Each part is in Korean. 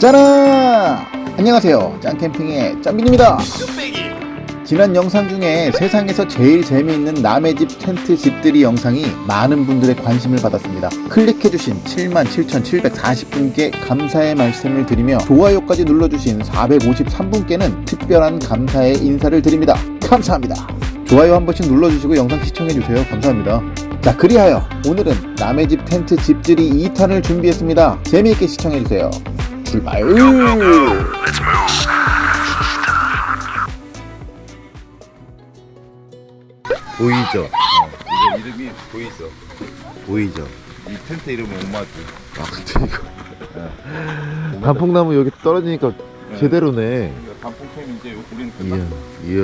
짜란! 안녕하세요. 짱캠핑의 짱빈입니다. 지난 영상 중에 세상에서 제일 재미있는 남의 집 텐트 집들이 영상이 많은 분들의 관심을 받았습니다. 클릭해주신 77,740분께 감사의 말씀을 드리며 좋아요까지 눌러주신 453분께는 특별한 감사의 인사를 드립니다. 감사합니다. 좋아요 한 번씩 눌러주시고 영상 시청해주세요. 감사합니다. 자, 그리하여 오늘은 남의 집 텐트 집들이 2탄을 준비했습니다. 재미있게 시청해주세요. 출발! 보이죠? 이거 이름이 보이죠? 보이죠? 이 텐트 이름이 오마주. 아 근데 이거 단풍나무 여기 떨어지니까 제대로네 이거 단풍캠 이제 우리는 이야 끝났어. 이야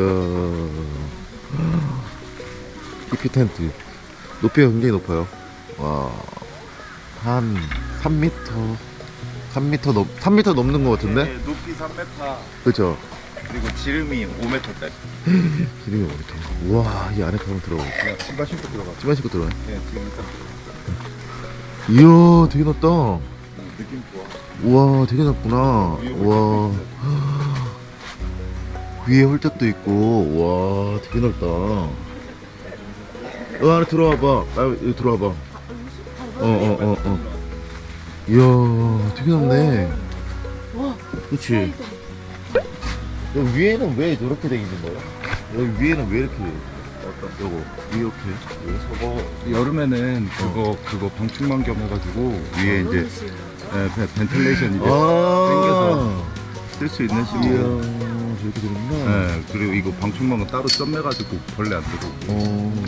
히피 텐트 높이가 굉장히 높아요 와한 3m 3m 넘 3m 넘는 것 같은데? 네, 높이 3m 그죠? 그리고 지름이 5m짜리. 기름이 어디다 우와 이 안에 한번 들어가 그냥 신발 신고 들어가. 집안 신고 들어가 네, 지금 일단 이야 되게 넓다. 음, 느낌 좋아. 우와 되게 넓구나. 위에 우와. 위에 홀짝도 있고. 와 되게 넓다. 어 안에 들어와봐. 아 여기 들어와봐. 어 어 어어 어, 어. 이야 되게 넓네 그치 여기 위에는 왜 저렇게 돼 있는 거야? 여기 위에는 왜 이렇게 돼 있어? 요거 이렇게 저거 여름에는 그거 그거 방충망 겸 해가지고 위에 이제 네, 벤- 벤틸레이션 이제 아쓸수 있는 이야 식으로. 저렇게 되는구나 네, 그리고 이거 방충망은 따로 점매가지고 벌레 안 들어오고. 어,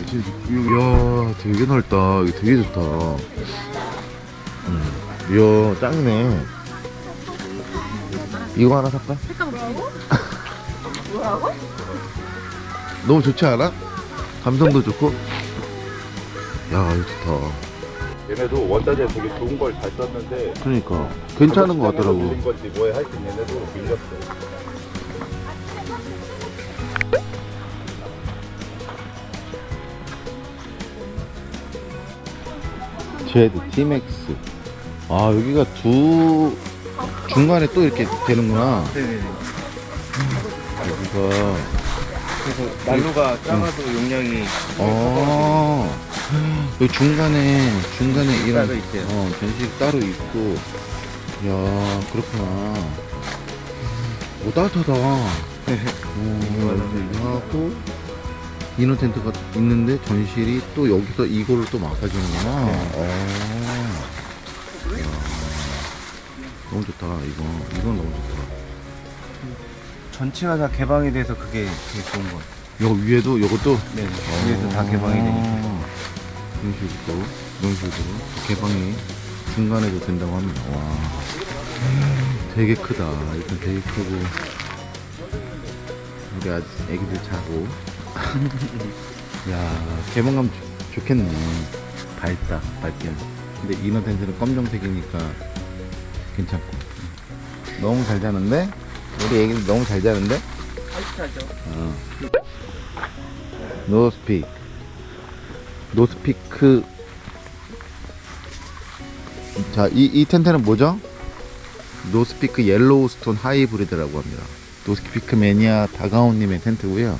이야, 되게 넓다. 이거 되게 좋다. 음, 이야, 짱이네. 이거 하나 살까? 뭐라고? 너무 좋지 않아? 감성도 좋고. 야, 이거 좋다. 얘네도 원단에 되게 좋은 걸 잘 썼는데 그러니까 괜찮은 것 같더라고. 건지 뭐에 하여튼 얘네도 밀렸어. 제드 티맥스. 아, 여기가 두 중간에 또 이렇게 되는구나. 네네네. 여기가 그래서 난로가 작아도 용량이 어, 여기 중간에, 중간에 이런, 따로 있대요. 어, 전식 따로 있고, 야 그렇구나. 오, 따뜻하다. 어, 하고, 이너 텐트가 있는데, 전실이 또 여기서 이거를 또 막아주는구나. 어. 좋다, 이거. 이건 너무 좋다. 전체가 다 개방이 돼서 그게 되게 좋은 것 같아요. 위에도, 이것도 네, 위에도 다 개방이 되니까. 어, 이런 식으로 이런 식으로 개방이 중간에도 된다고 합니다 와 되게 크다 일단 되게 크고 우리 아직 애기들 자고 야 개방감 좋- 좋겠네 밝다 밝게 근데 이너 텐트는 검정색이니까 괜찮고 너무 잘 자는데 우리 애기들 너무 잘 자는데 아직하죠. 어. 노스픽 노스피크 자, 이, 이 텐트는 뭐죠? 노스피크 옐로우스톤 하이브리드라고 합니다. 노스피크 매니아 다가온님의 텐트고요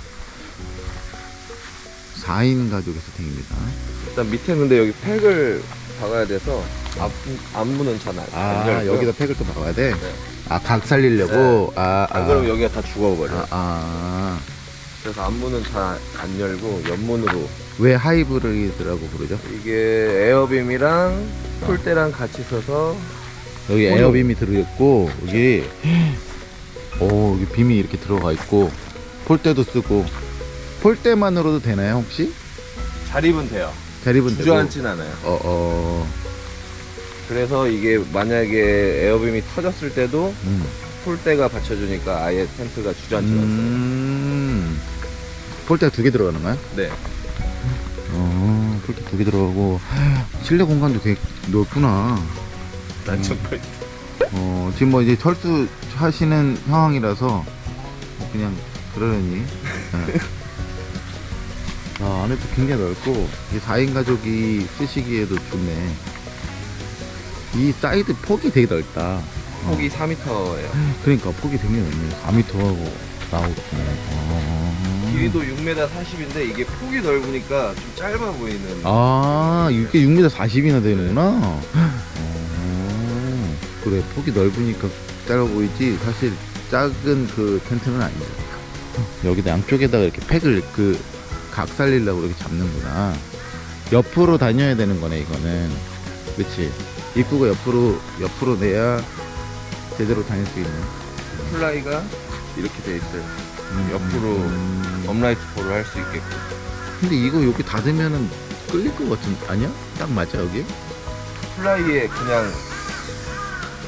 4인 가족의 세팅입니다. 일단 밑에 근데 여기 팩을 박아야 돼서 앞, 안무는 잘안 아, 여기다 팩을 또 박아야 돼? 네. 아, 각 살리려고? 아, 아. 안 그러면 여기가 다 죽어버려. 아, 아. 그래서 안무는 잘안 열고 옆문으로 왜 하이브리드라고 부르죠? 이게 air beam이랑 폴대랑 같이 써서 여기 어머. air beam이 들어있고 여기 오 여기 빔이 이렇게 들어가 있고 폴대도 쓰고 폴대만으로도 되나요 혹시? 자립은 돼요. 되고 주저앉진 않아요. 어, 어, 그래서 이게 만약에 air beam이 터졌을 때도 음. 폴대가 받쳐주니까 아예 텐트가 주저앉지 않아요. 음. 폴대가 두 개 들어가는 거야? 네. 어, 폴대 두 개 들어가고 실내 공간도 되게 넓구나. 난정말 어, 지금 뭐 이제 철수 하시는 상황이라서 그냥 그러려니. 네. 아, 안에도 굉장히 넓고 이게 4인 가족이 쓰시기에도 좋네. 이 사이드 폭이 되게 넓다. 폭이 4m예요. 그러니까 폭이 되게 넓네 4m하고 나오겠네 어. 길이도 6m 40인데 이게 폭이 넓으니까 좀 짧아 보이는. 아 이게 6m 40이나 되는구나 어. 그래 폭이 넓으니까 짧아 보이지 사실 작은 그 텐트는 아니야 여기다 양쪽에다가 이렇게 팩을 그 각 살리려고 이렇게 잡는구나 옆으로 다녀야 되는 거네 이거는 그치 입구가 옆으로 옆으로 내야 제대로 다닐 수 있는 플라이가 이렇게 돼 있어요. 음, 옆으로 음. upright pole을 할수 있게끔. 근데 이거 여기 닫으면은 끌릴 것 같은 아니야? 딱 맞아 여기? 플라이에 그냥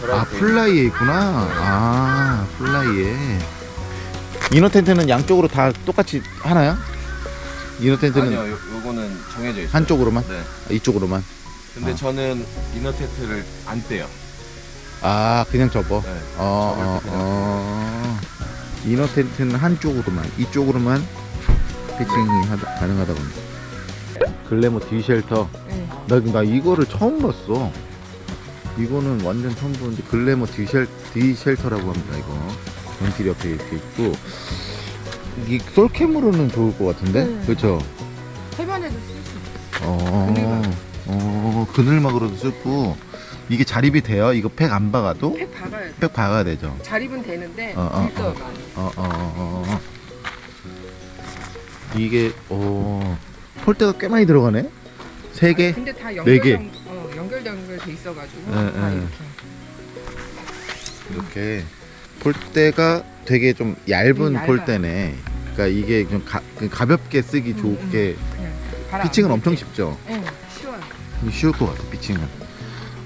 아 플라이에 있구나 아 플라이에 inner 텐트는 양쪽으로 다 똑같이 하나요? inner 텐트는 아니요, 요, 요거는 정해져 있어요. 한쪽으로만? 네. 아, 이쪽으로만 근데 아. 저는 inner 텐트를 안 떼요. 아 그냥 접어 네. 어, 접을 어, 때 그냥 어. inner 텐트는 한쪽으로만 이쪽으로만 patching이 하다, 가능하다고 합니다 글래머 D 쉘터 네. 나, 나 이거를 처음 봤어 이거는 완전 처음 보는데 글래머 D, 쉘, D 쉘터라고 합니다 이거 벤틸 옆에 이렇게 있고 이 솔캠으로는 좋을 것 같은데 네. 그렇죠 해변에도 쓸 수 있어. 어, 그늘막. 어 그늘막으로도 쓰고 이게 자립이 돼요 이거 팩 안 박아도 팩 박아야 돼. 팩 박아야 되죠 자립은 되는데 어, 어, 밀도가 어. 많이. 어, 어, 어, 어. 이게 어 폴대가 꽤 많이 들어가네 세 개? 근데 다네 연결 개. 정- 어, 연결 연결돼 있어가지고 네, 다 네. 이렇게. 이렇게 폴대가 되게 좀 얇은 음. 폴대네 그러니까 이게 좀 가, 그 가볍게 쓰기 음, 좋게 그냥 바람 피칭은 안 엄청. 쉽죠 응, 쉬울 것 같아 피칭은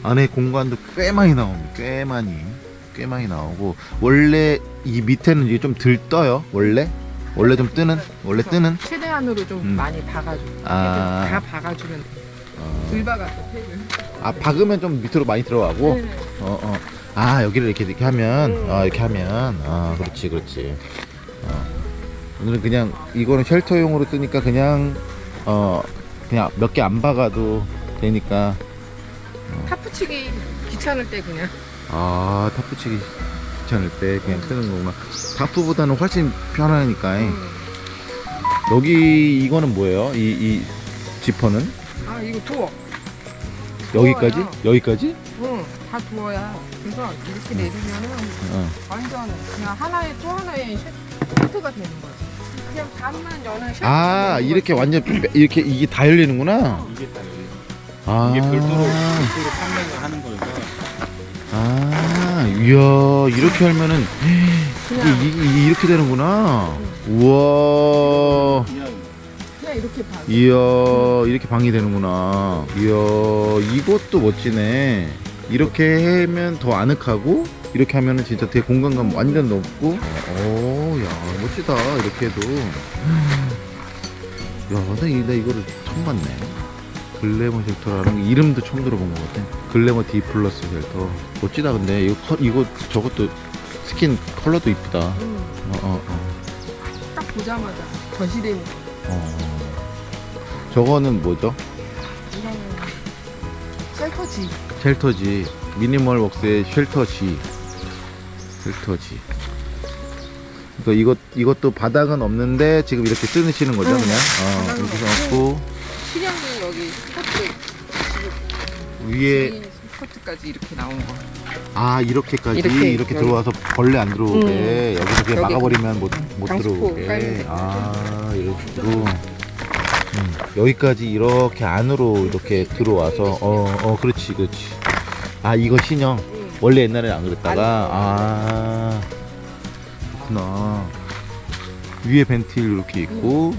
안에 공간도 꽤 많이 나옵니다 꽤 많이 꽤 많이 나오고 원래 이 밑에는 이게 좀 들 떠요 원래 원래 좀 뜨는 원래 뜨는 최대한으로 좀 음. 많이 박아줘. 아. 다 박아주면 돼. 어, 들 박았어 팩을. 아 박으면 좀 밑으로 많이 들어가고 네. 어, 어. 아, 여기를 이렇게, 이렇게 하면, 음. 아, 이렇게 하면, 아, 그렇지, 그렇지. 어. 오늘은 그냥, 이거는 쉘터용으로 쓰니까 그냥, 어, 그냥 몇 개 안 박아도 되니까, 타프치기 귀찮을 때 그냥. 아, 타프치기 귀찮을 때 그냥 쓰는 거구나. 타프보다는 훨씬 편하니까. 음. 여기, 이거는 뭐예요? 이, 이 지퍼는? 아 이거 도어. 여기까지? 더워요. 여기까지? 응, 다 두어야. 그래서 이렇게 내리면은 어. 완전 그냥 하나의 또 하나의 쉘터가 되는 거야. 그냥 반만 여는 쉘터. 아, 이렇게 완전, 빼- 이렇게, 이게 다 열리는구나? 이게 딱 여기. 아. 이게 별도로 별도로 판매를 하는 거여서 아, 이야, 이렇게 하면은 이, 이, 이렇게 되는구나. 우와, 그냥 그냥 이렇게 봐. 이야, 이렇게 방이 되는구나. 이야, 이것도 멋지네. 이렇게 하면 더 아늑하고, 이렇게 하면은 진짜 되게 공간감 완전 높고. 오, 야, 멋지다. 이렇게 해도. 야, 나, 이- 나 이거를 처음 봤네. 글래머 쉘터라는 게 이름도 처음 들어본 것 같아. 글래머 D 플러스 쉘터. 멋지다, 근데. 이거, 커- 이거, 저것도 스킨 컬러도 이쁘다. 어, 응, 어, 어. 딱 보자마자 전시되는 거. 어. 저거는 뭐죠? 이거는 shelter지. shelter지. 미니멀 웍스의 shelter지. shelter지. 그러니까 이것 이것도 바닥은 없는데 지금 이렇게 쓰시는 거죠, 응. 그냥? 어, 이렇게 없고. 실형이 여기 스커트. 위에 이 스커트까지 이렇게 나온 거. 아 이렇게까지 이렇게, 이렇게, 여기. 들어와서 벌레 안 들어오게 여기서 그냥 여기 막아버리면 못, 못 방수포 들어오게. 아 이런 식으로. 음, 여기까지 이렇게 안으로 이렇게 들어와서 어, 어, 그렇지, 그렇지. 아 이거 신형. 응. 원래 옛날엔 안 그랬다가 아 그렇구나 위에 벤틸 이렇게 있고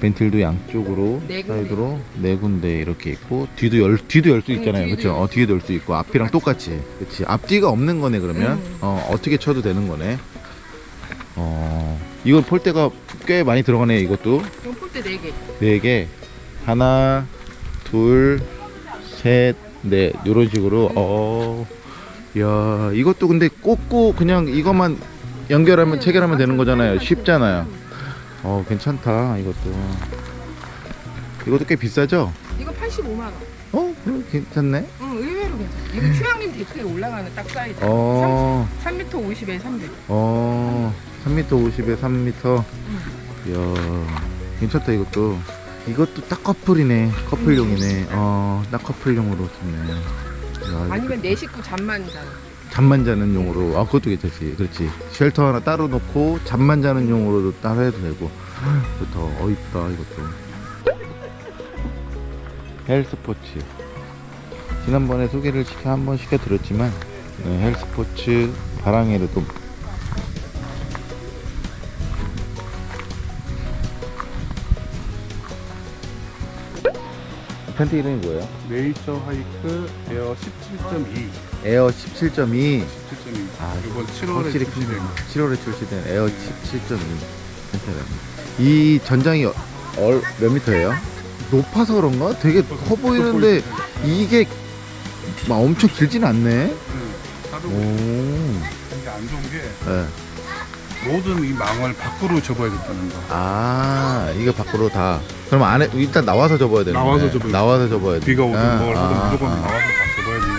벤틸도 양쪽으로 네. 사이드로 네 군데 이렇게 있고 뒤도 열 뒤도 열수 응, 있잖아요. 뒤에도 그렇죠 어, 열 뒤에도 열 수 있고 앞이랑 똑같이. 그렇지 앞뒤가 없는 거네 그러면? 응. 어 어떻게 쳐도 되는 거네. 어 이건 폴대가 꽤 많이 들어가네 이것도. 폴대 4개. 네 개. 하나 둘셋넷. 이런 식으로. 어. 야 이것도 근데 꽂고 그냥 이것만 연결하면 응, 체결하면 되는 거잖아요. 쉽잖아요 어 괜찮다 이것도 이것도 꽤 비싸죠 이거 85만 원. 어 그럼 괜찮네 응, 의외로 괜찮아. 이거 휴양림 데크에 올라가는 딱 사이즈. 어, 3, 3m 50에 300. 어, 3m 50에 3m. 이야, 괜찮다 이것도. 이것도 딱 커플이네. 커플용이네. 어, 딱 커플용으로 좋네. 야, 아니면 내 식구 잠만 자. 잠만 자는 용으로. 아, 그것도 괜찮지. 그렇지. 쉘터 하나 따로 놓고 잠만 자는 용으로도 따로 해도 되고. 좋다. 어, 이쁘다 이것도. 헬스포츠. 지난번에 소개를 시켜 한 번 시켜드렸지만 네, 헬스포츠 바랑에르도 텐트 이름이 뭐예요? 네이처 하이크 에어 17.2 에어 17.2 17.2 아, 이번 7월에 확실히 출시된 큰 7월에 출시된 에어 17.2 텐트랍니다 이 전장이 어- 얼, 몇 미터예요? 높아서 그런가? 되게 커 보이는데 이게 막 엄청 길진 않네? 하루 오 이게 안 좋은 게 네. 모든 이 망을 밖으로 접어야 된다는 거. 아 이거 밖으로 다. 그럼 안에 일단 나와서 접어야 되는 나와서 접어야 나와서 접어야 돼 비가 오든 뭘 하든 아, 무조건 아. 나와서 다. 접어야 되는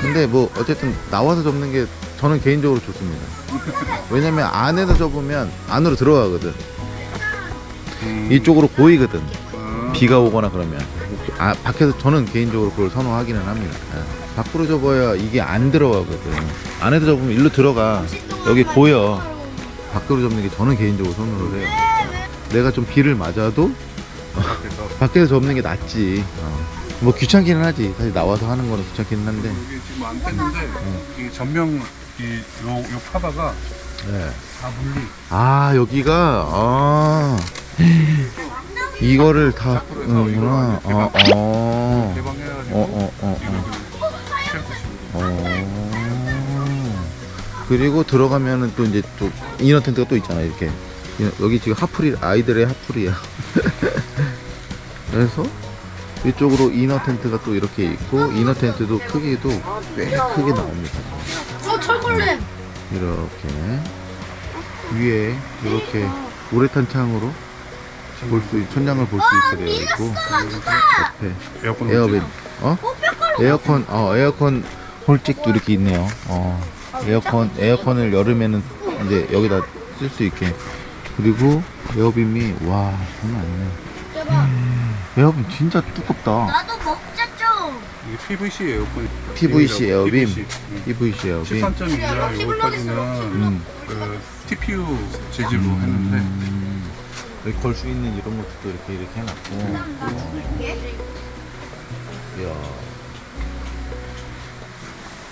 근데 뭐 어쨌든 나와서 접는 게 저는 개인적으로 좋습니다. 왜냐면 안에서 접으면 안으로 들어가거든. 음. 이쪽으로 보이거든. 아, 비가 오거나 그러면. 아 밖에서 저는 개인적으로 그걸 선호하기는 합니다. 예. 밖으로 접어야 이게 안 들어가거든. 안에서 접으면 일로 들어가. 여기 보여. 밖으로 접는 게 저는 개인적으로 선호를 해요. 내가 좀 비를 맞아도 밖에서. 밖에서 접는 게 낫지. 어. 뭐 귀찮기는 하지. 사실 나와서 하는 거는 귀찮기는 한데. 이게 지금 안 뺐는데 이게 전명 이요 요 파바가 예. 다 물리. 아 여기가 아. 이거를 다 자꾸로 해서 하는구나 이거 어, 어. 개방해가지고 어, 어, 어. 그리고 들어가면은 또 이제 또 이너 텐트가 또 있잖아 이렇게. 이- 여기 지금 하풀이 아이들의 하풀이야. 그래서 이쪽으로 이너 텐트가 또 이렇게 있고 이너 텐트도 크기도 꽤 크게 나옵니다. 어, 철골렘. 이렇게 위에 이렇게 우레탄 창으로 볼 수 천장을 볼 수 있게 되어 있고 옆에 에어컨 에어빈 어? 에어컨 어 에어컨 hole jack도 이렇게 있네요. 어 에어컨 에어컨을 여름에는 이제 여기다 쓸 수 있게. 그리고 air beam이 와 장난 아니네. air beam 진짜 두껍다 나도 먹자 좀. 이게 PVC 에어컨 PVC air beam PVC. PVC air beam 13.2라 여기까지는 음. 그 TPU 재질로 음. 했는데 여기 걸 수 있는 이런 것도 이렇게 이렇게 해놨고 어. 이야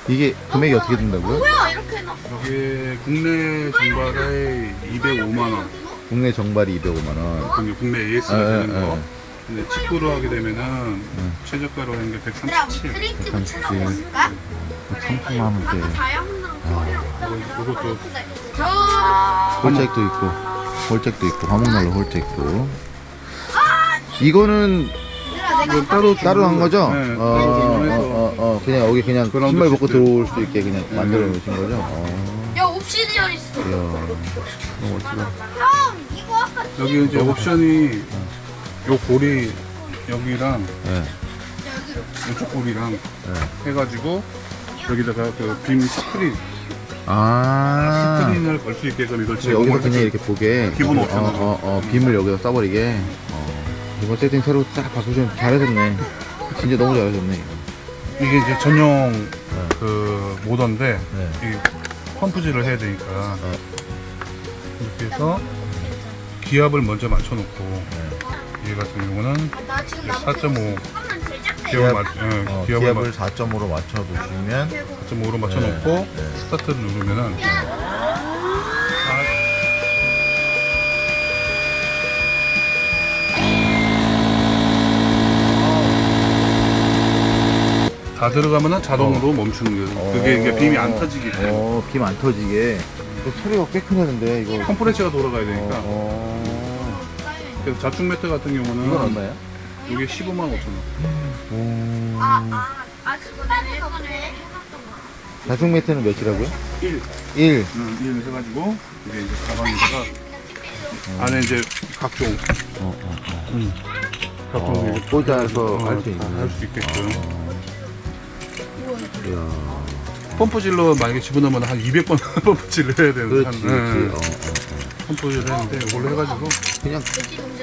이게 금액이 어떻게 된다고요? 뭐야, 이렇게 해놨어. 이게 국내 정발에 205만 원 국내 정발이 205만 원. 국내 AS가 에, 되는 에, 거 에. 근데 직구로 하게 되면은 음. 최저가로 하는 게 그럼 137 스트리트 삼십칠. 붙여놓을까? 청풍하면 돼. 뭐, 이것도 저 홀잭도 있고, 홀잭도 있고, 화목난로 홀잭도. 이거는 이거 따로 따로 한 거죠? 네, 어, 어, 어, 어, 그냥 여기 그냥 신발 벗고. 들어올 수 있게 그냥 네. 만들어 놓으신 거죠? 어, 야, 옵시디언 있어. 이야, 너무 멋지다. 형, 이거 아까 여기 이제 옵션이 요 고리 여기랑 예, 이쪽 고리랑 예. 해가지고 여기다가 그 빔 스크린 아, 스크린을 걸 수 있게끔 이걸 그래서 여기서 그냥 이렇게 보게. 기본 어, 옵션으로. 어, 어, 빔을 여기다 써버리게. 어, 이번 세팅 새로 딱 바꾸시면 잘하셨네. 진짜 너무 잘하셨네. 이게 이제 전용 그 모던데 네. 이 펌프질을 해야 되니까 어. 이렇게 해서 기압을 먼저 맞춰놓고 네. 얘 같은 경우는 나 지금 이제 나무 4.5 조금만 제작해. 기압을 맞, 예, 어, 기압을 기압을 4.5로 맞춰두시면 4.5로 맞춰놓고 네, 네. 스타트를 누르면은 다 들어가면은 자동으로 멈추는 거예요. 그게 이게 빔이 안 터지기 때문에 어, 빔 안 터지게. 이거 소리가 꽤 크는데 이거. 컴프레셔가 돌아가야 되니까. 어, 어. 그래서 자축 매트 같은 경우는 이건 얼마야? 이게 15만 5천 원. 오. 아, 아, 아, 그거 내가 예전에 해놨던 거. 자충 매트는 몇이라고요? 1. 1. 음, 1 해가지고 이게 이제 가방에다가 안에 이제 각종 어, 어, 어. 음, 각종 어, 이제 꽂아서 어, 할수 있는. 할수 있게끔. 어. 이야. 펌프질로 만약에 집어넣으면 한 200번 펌프질을 해야 되는 그렇지, 그렇지. 네. 어, 어, 어. 펌프질을 했는데 이걸로 해가지고 그냥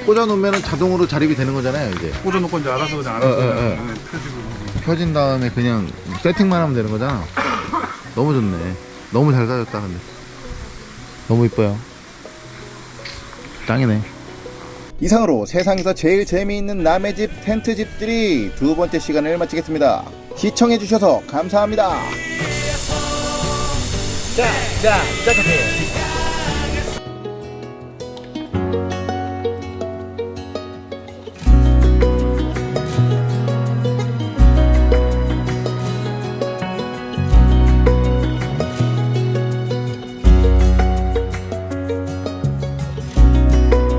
꽂아놓으면 자동으로 자립이 되는 거잖아요, 이제. 꽂아놓고 이제 알아서 그냥 어, 알아서 어, 어. 그냥 네, 펴지고 펴진 다음에 그냥 세팅만 하면 되는 거잖아. 너무 좋네. 너무 잘 사줬다, 근데. 너무 이뻐요. 짱이네. 이상으로 세상에서 제일 재미있는 남의 집 텐트 집들이 두 번째 시간을 마치겠습니다. 시청해 주셔서 감사합니다. 자, 자, 자,